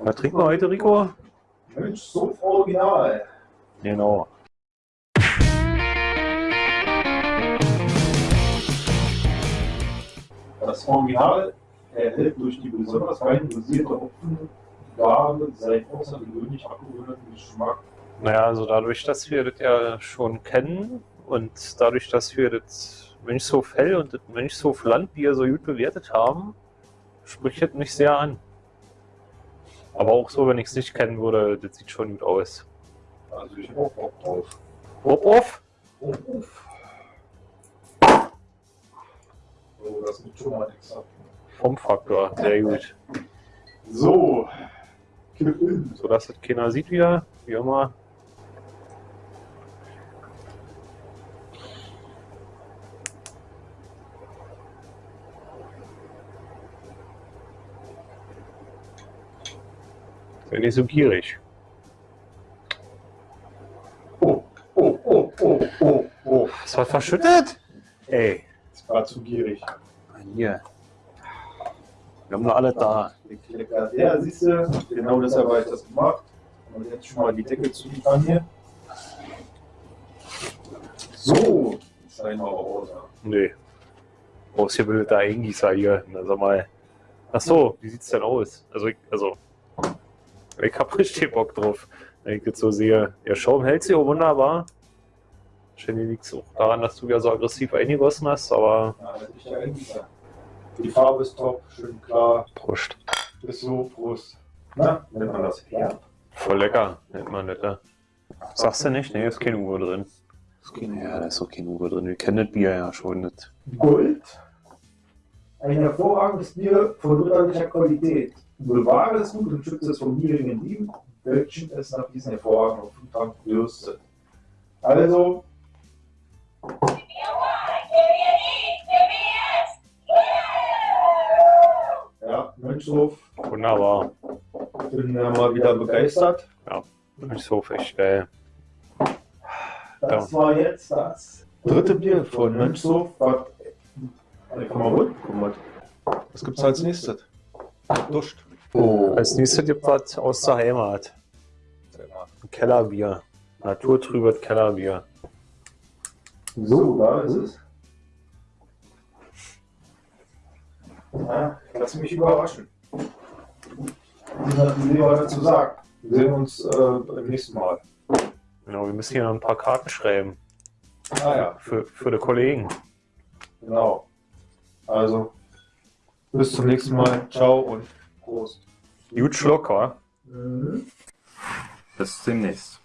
Was trinken wir heute, Rico? Mensch, so original. Genau. Das Original erhält durch die besonders fein dosierte Hopfengabe seinen außergewöhnlich abgerundeten Geschmack. Naja, also dadurch, dass wir das ja schon kennen und dadurch, dass wir das Mönchshof Hell und das Mönchshof Landbier so gut bewertet haben, spricht das mich sehr an. Aber auch so, wenn ich es nicht kennen würde, das sieht schon gut aus. Also ich hab auch Bock drauf. Hop off! Uff, uff. So, das gibt schon mal nichts ab. Formfaktor, sehr gut. So, Kipp in. So dass das keiner sieht wieder, wie immer. Sei nicht so gierig. Oh, oh, oh, oh, oh, oh. Was war verschüttet? Ey, Das war zu gierig. hier. Wir haben noch alle da. Ja, siehst du, genau deshalb habe ich das gemacht. Und jetzt schon mal die Deckel zu liefern hier. So, sein wir raus. Nee. Ausgebildeter Eingießer hier. Na, sag mal. Ach so, wie sieht's denn aus? Also, ich, also, ich hab richtig Bock drauf, wenn ich jetzt so sehe. Der Schaum hält sich auch wunderbar. Wahrscheinlich liegt es auch daran, dass du ja so aggressiv eingegossen hast, aber Ja, das ist ja Endgießer. Die Farbe ist top, schön klar. Prost. Ist so, Prost. Na, nennt man das herb? Voll lecker, nennt man das. ja. Sagst du nicht? Nee, ist kein Uhr drin. Ist kein, ja, da ist auch kein Uhr drin. Wir kennen das Bier ja schon nicht. Gold. Ein hervorragendes Bier von ritterlicher Qualität. Bewahre es gut und schütze es vom niedrigen Dieben, welchen es nach diesen hervorragenden Hopfentank dürstet. Also, ja, Mönchshof, Wunderbar. bin ja mal wieder begeistert. Mönchshof, echt geil. Das war jetzt das dritte Bier von Mönchshof. Was, ich komm mal holen. Guck mal. Was gibt's als nächstes? Duscht. Oh, Als nächstes gibt was aus der Heimat. Ein Kellerbier. Naturtrübes Kellerbier. So, da ist es. Ja, ich lasse mich überraschen. Was Lehrer dazu sagt? Wir sehen uns äh, beim nächsten Mal. Genau, wir müssen hier noch ein paar Karten schreiben. Ah ja, Für, für die Kollegen. genau. Also, bis zum nächsten Mal. Ciao und Prost. Gut Schluck, wa? Mhm. Bis demnächst.